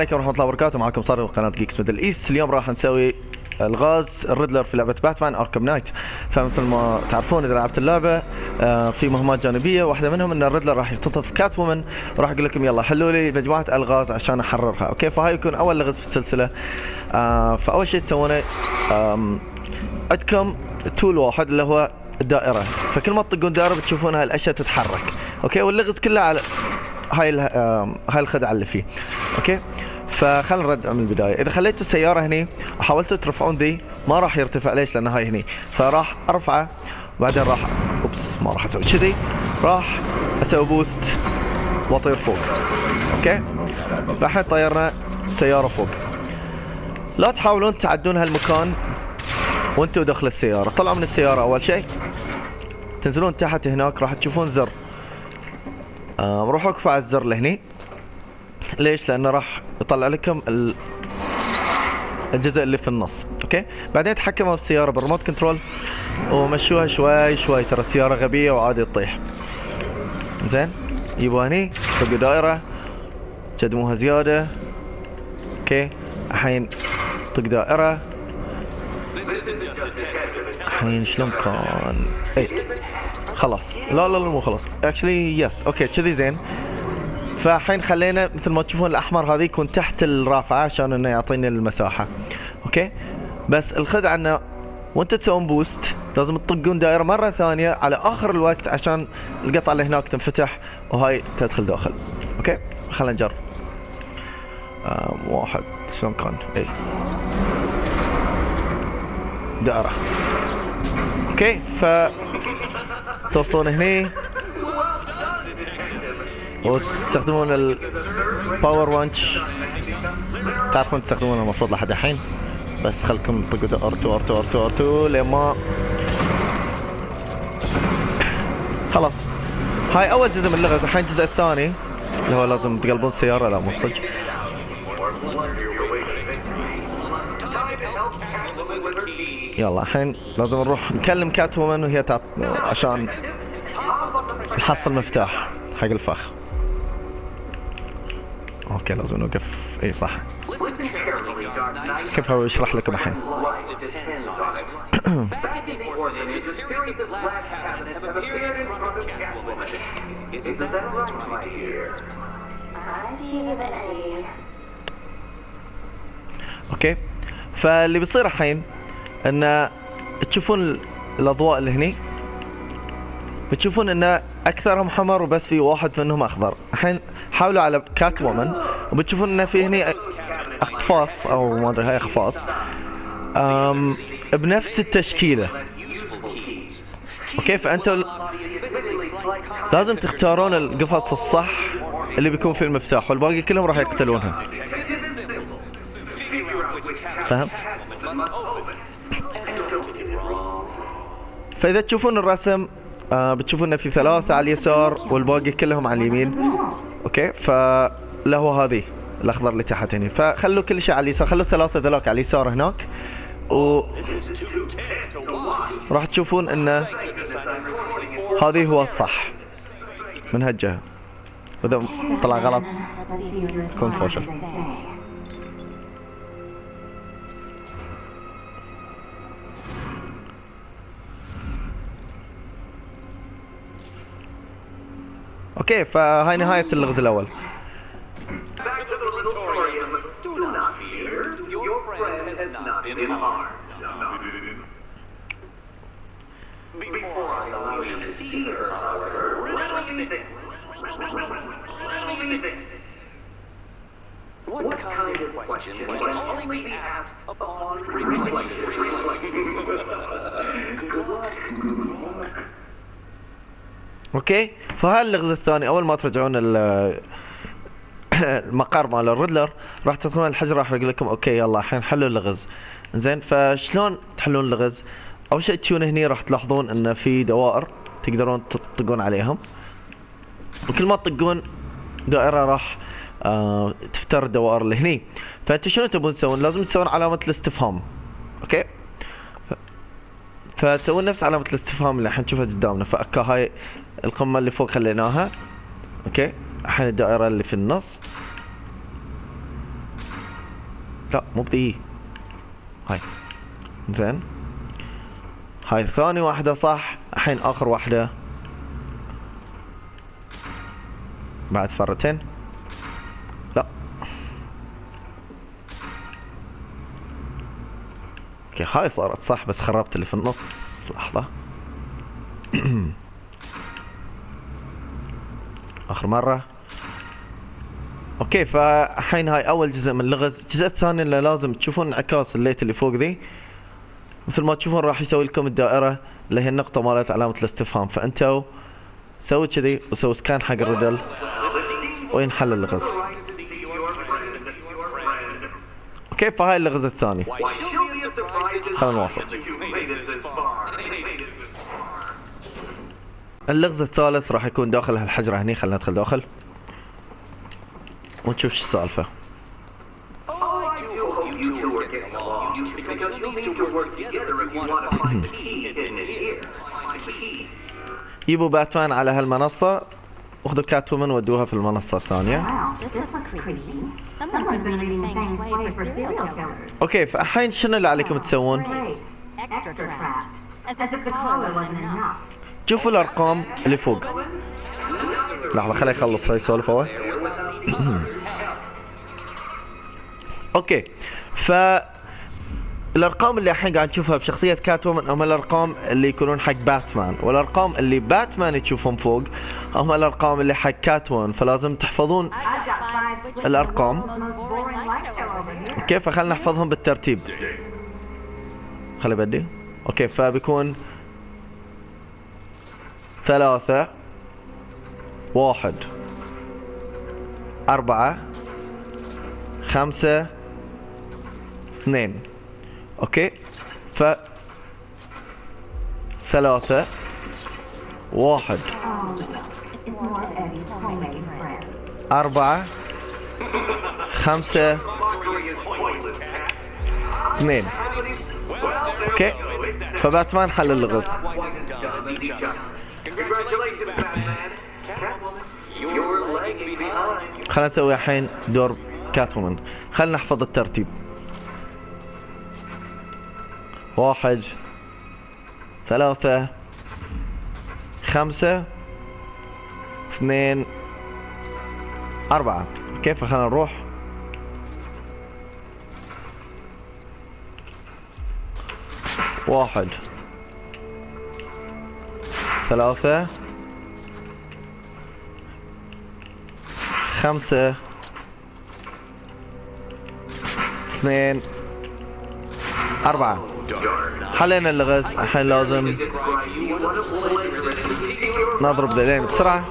عليكم ورحمة الله وبركاته. معكم صار قناة Geeks ميدل ايست اليوم راح نسوي الغاز الريدلر في لعبة باتمان اركم نايت فمثل ما تعرفون إذا لعبت اللعبة آه، في مهمات جانبية. واحدة منهم إن الريدلر راح يختطف كات وومن وراح أقول لكم يلا حلوا لي مجموعة الغاز عشان أحررها أوكي؟ فهاي يكون أول لغز في السلسلة. آه، فأول شيء تسوونه عندكم تول واحد اللي هو الدائره فكل ما تطقون دائرة بتشوفون هاي الأشياء تتحرك أوكي؟ واللغز كله على هاي هاي الخدعة اللي فيه. أوكي؟ فخلنا نرد من البداية. إذا خليتوا السيارة هني وحاولتوا ترفعون ذي ما راح يرتفع. ليش؟ لأن هاي هني. فراح أرفعه وبعدين راح oops ما راح أسوي كذي. راح أسوي boost وأطير فوق. أوكي؟ فالحين طيرنا السياره فوق. لا تحاولون تعدون هالمكان وانتوا داخل السيارة. طلعوا من السيارة أول شيء. تنزلون تحت هناك راح تشوفون زر. آه روحوا اقفوا على الزر لهني ليش؟ لأنه راح يطلع لكم ال... الجزء اللي في النص، أوكي؟ بعدين تحكموا في السياره بال remote control ومشوها شوي شوي ترى السيارة غبية وعادي تطيح. زين؟ جيبوها هني طقوا دائرة قدموها زيادة أوكي؟ الحين طق دائرة الحين شلون كان؟ اي خلاص. لا لا لا مو خلاص. actually yes okay كذي زين. فالحين خلينا مثل ما تشوفون الأحمر هذا يكون تحت الرافعة عشان إنه يعطيني المساحة. okay بس الخدعة إنه وأنت تسوون boost لازم تطقون دائرة مرة ثانية على آخر الوقت عشان القطعة اللي هناك تنفتح وهاي تدخل داخل. okay خلينا نجرب. واحد. شلون كان؟ اي دائرة. okay ف توصلون هني. وتستخدمون الباور winch تعرفون تستخدمونه المفروض لحد الحين. بس خلكم تطقوا أرتو أرتو أرتو أرتو لما خلاص. هاي أول جزء من اللغز الحين الجزء الثاني. اللي هو لازم تقلبون السيارة لا مو صدق يلا الحين لازم نروح نكلم كات وومن وهي تعط... عشان نحصل مفتاح حق الفخ. okay لازم نوقف. إي صح. كيف هو يشرح لكم الحين. okay. فاللي بيصير الحين إن تشوفون الأضواء اللي هني بتشوفون إن أكثرهم حمر وبس في واحد منهم أخضر. الحين حاولوا على كات وومن وبتشوفون إن في هني أقفاص أو ما أدري هاي أقفاص. أم بنفس التشكيلة. okay فانتوا لازم تختارون القفص الصح اللي بيكون فيه المفتاح والباقي كلهم راح يقتلونها. فهمت؟ فإذا تشوفون الرسم آه بتشوفون انه في ثلاثة على اليسار والباقي كلهم على اليمين. أوكي؟ فله هذه الأخضر اللي تحت هنا. فخلوا كل شيء على اليسار. خلوا الثلاثة ذولاك على اليسار هناك. و راح تشوفون إن هذه هو الصح. من هالجهة. وإذا طلع غلط كون فوشل riddle me this. Riddle me this. What kind of question can only be asked upon reflection? Good luck. okay؟ فهذا اللغز الثاني أول ما ترجعون ال- المقر مال الريدلر راح تدخلون الحجر راح يقول لكم okay يلا الحين حلوا اللغز زين فشلون تحلون اللغز أول شيء تجون هني راح تلاحظون إن في دوائر تقدرون تطقون عليهم. وكل ما تطقون دائرة راح آه تفتر الدوائر اللي هني فأنتوا شنو تبون تسوون؟ لازم تسوون علامة الاستفهام. okay؟ فتسوون نفس علامة الاستفهام اللي الحين نشوفها قدامنا. فاكا هاي القمة اللي فوق خليناها. okay. الحين الدائرة اللي في النص. لا مو بدي هاي. زين. هاي ثاني واحدة صح. الحين آخر واحدة. بعد فرتين. لا. أوكي هاي صارت صح بس خربت اللي في النص. لحظة. آخر مرة. okay فالحين هاي أول جزء من اللغز الجزء الثاني اللي لازم تشوفون انعكاس ال light اللي فوق ذي. مثل ما تشوفون راح يسوي لكم الدائرة اللي هي النقطة مالت علامة الاستفهام. فانتوا سوي كذي وسوي scan حق ال riddle وينحل اللغز. okay فهاي اللغز الثاني. خلينا نواصل. اللغز الثالث راح يكون داخل هالحجره هني خلينا ندخل داخل. ونشوف شو السالفة. يبو باتمان على هالمنصة. اخذوا كاتومن ودوها في المنصة الثانية. أوكي فالحين شنو اللي عليكم تسوون؟ شوفوا الأرقام اللي فوق. لحظة خليه يخلص هاي يسولف هو okay. ف الأرقام اللي الحين قاعد نشوفها بشخصية كات وومن هم الأرقام اللي يكونون حق باتمان والأرقام اللي باتمان تشوفهم فوق هم الأرقام اللي حق كات وومن فلازم تحفظون here. أوكي فخلنا نحفظهم بالترتيب. خلي بدي. أوكي فبيكون ثلاثة واحد أربعة خمسة اثنين. أوكي؟ ف ثلاثة واحد. أربعة خمسة اثنين. أوكي؟ فباتمان حل اللغز خلينا نسوي الحين دور كاتومن خلينا نحفظ الترتيب. واحد ثلاثة خمسة اثنين أربعة. كيف خلينا نروح؟ واحد. ثلاثة. خمسة. اثنين. أربعة. حلينا اللغز. الحين لازم نضرب ذيلين بسرعة.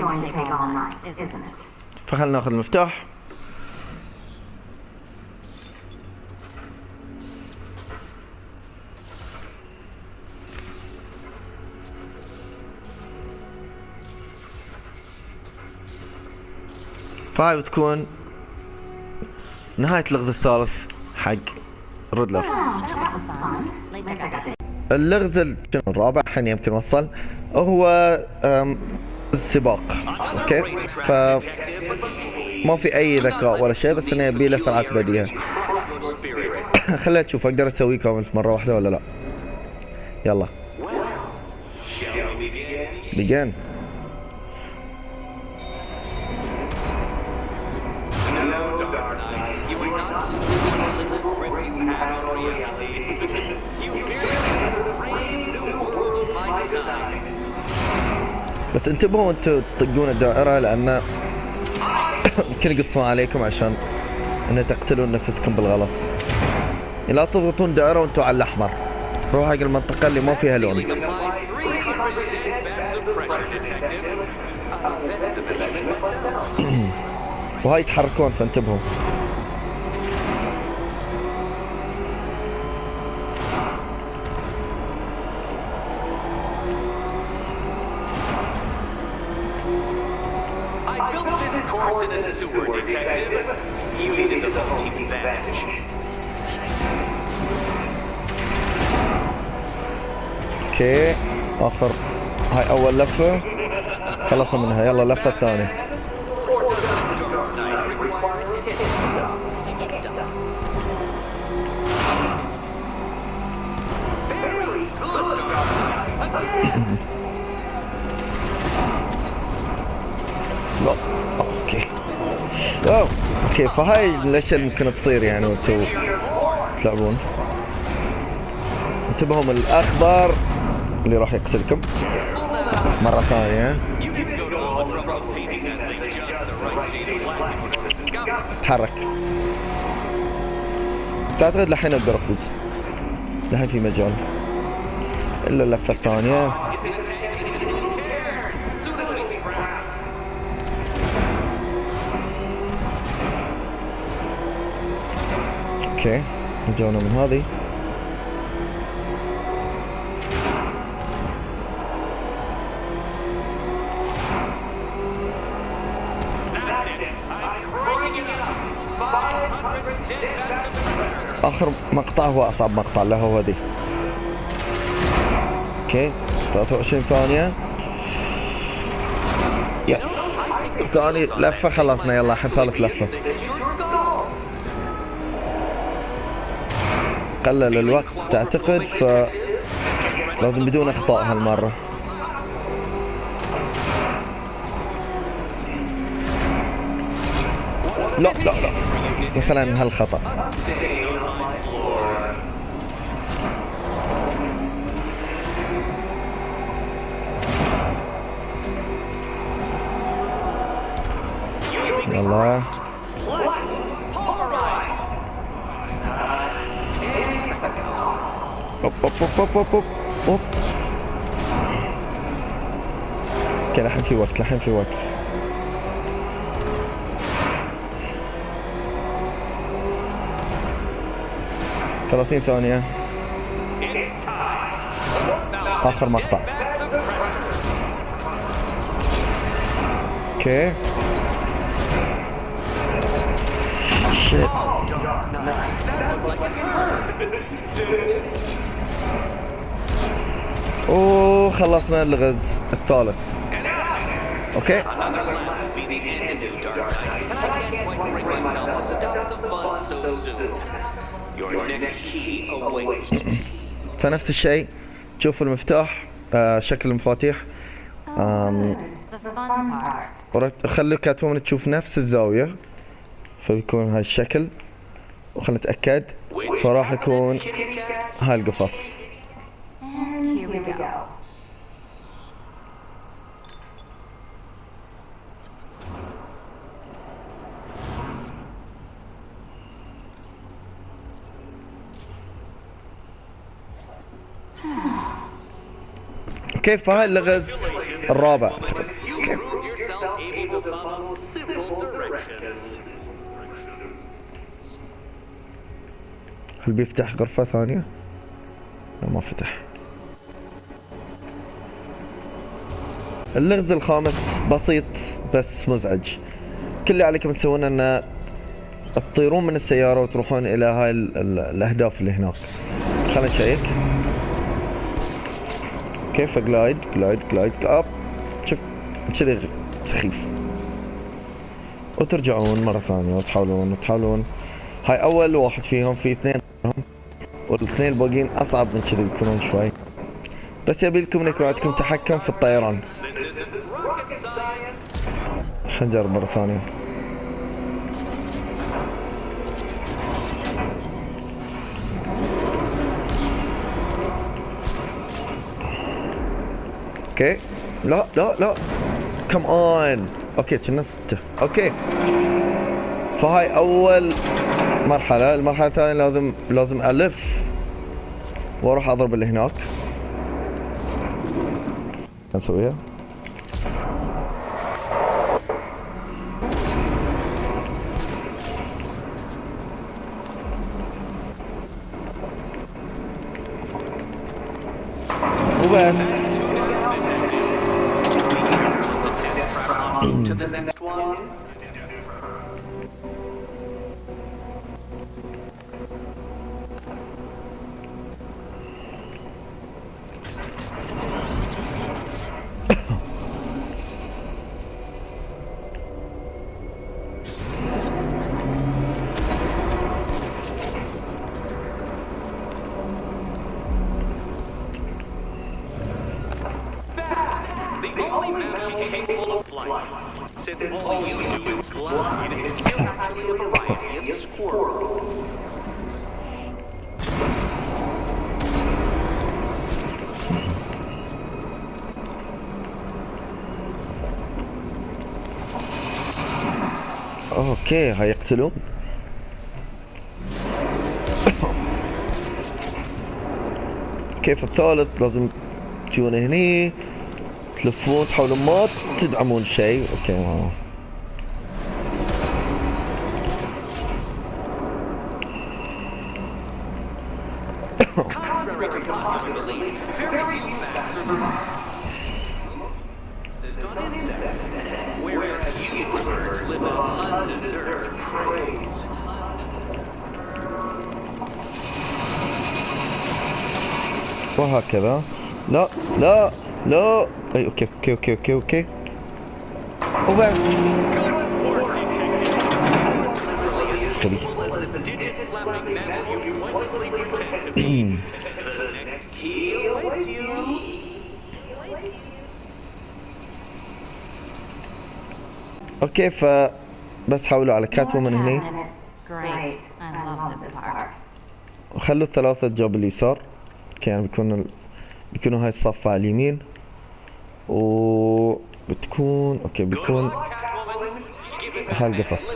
وين is isn't it? فخلنا ناخذ المفتاح فهاي بتكون نهاية اللغز الثالث حق that. اللغز الرابع الحين يمكن وصل هو السباق. أوكي؟ ف ما في أي ذكاء ولا شيء بس انه يبي له سرعه بديهة. خلينا نشوف أقدر اسويه كامل في مرة واحدة ولا لا. يلا. بس انتبهوا أنتوا تطقون الدائرة لأن يمكن يقصون عليكم عشان ان تقتلون نفسكم بالغلط. لا تضغطون دائرة وانتوا على الأحمر. روح حق المنطقة اللي ما فيها لون. وهاي يتحركون فانتبهوا. okay آخر. هاي أول لفة. خلصوا منها. يلا اللفة الثانية okay. أوه okay فهاي الاشياء اللي ممكن تصير يعني وأنتم تلعبون؟ انتبهوا من الاخضر اللي راح يقتلكم. the discovery. تحرك. بس اعتقد الحين أقدر أفوز. الحين في مجال. إلا اللفه الثانية. okay رجعنا من هذه. آخر مقطع هو أصعب مقطع له هو ذي. okay. 23 ثانية. yes ثاني لفة خلصنا. يلا الحين ثالث لفة. قلل الوقت اعتقد ف لازم بدون إخطاء هالمرة. لا لا لا. مثلا هالخطأ. يلا. أوب أوب أوب أوب أوب أوب أوكي الحين في وقت الحين في وقت ثلاثين ثانية آخر مقطع. أوكي soon. Your next key awaits. فنفس الشيء. تشوف المفتاح آه شكل المفاتيح. Oh, خلي كاتومن تشوف نفس الزاوية. فبيكون هاي الشكل وخلنا نتأكد فراح يكون هاي القفص And here we go. أوكي فهاي اللغز الرابع هل بيفتح غرفة ثانية؟ لا ما فتح. اللغز الخامس بسيط بس مزعج. كل اللي عليكم تسوونه انه تطيرون من السيارة وتروحون إلى هاي ال- ال- الأهداف اللي هناك. خلينا نشيك. كيف؟ جلايد جلايد جلايد أب شوف كذي سخيف. وترجعون مرة ثانية وتحاولون وتحاولون. هاي أول واحد فيهم في اثنين والاثنين الباقيين أصعب من كذي يكونون شوي. بس يبي لكم انكم عندكم تحكم في الطيران. خلينا نجرب مرة ثانية. okay. لا لا لا. come on okay كنا ستة. okay. فهاي أول مرحلة. المرحلة الثانية لازم لازم ألف. وأروح أضرب اللي هناك. اسويها وبس. To the next one. Since all you do is glide, is actually a variety of squirrel. أوكي هيقتلون كيف الثالث لازم تجون هني تلفون تحاولون ما تدعمون شيء. أوكي. ما وهكذا. لا لا. Pointlessly pretend to be. the next key awaits you. أوكي ف بس حاولوا على كات وومن هني. وخلوا الثلاثة جنب اليسار. يعني بيكون ال... بيكونوا هاي الصف على اليمين. و بتكون أوكي بيكون هالقفص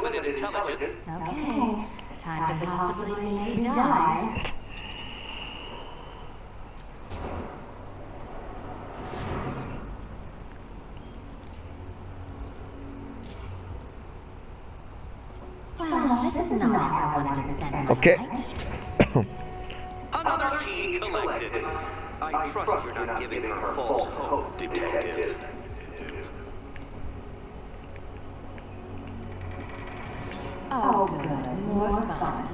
أوكي. Not I collected. I trust you're not giving her false hope, detective. Oh, good. More fun.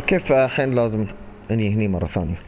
أوكي فالحين لازم اني هني مرة ثانية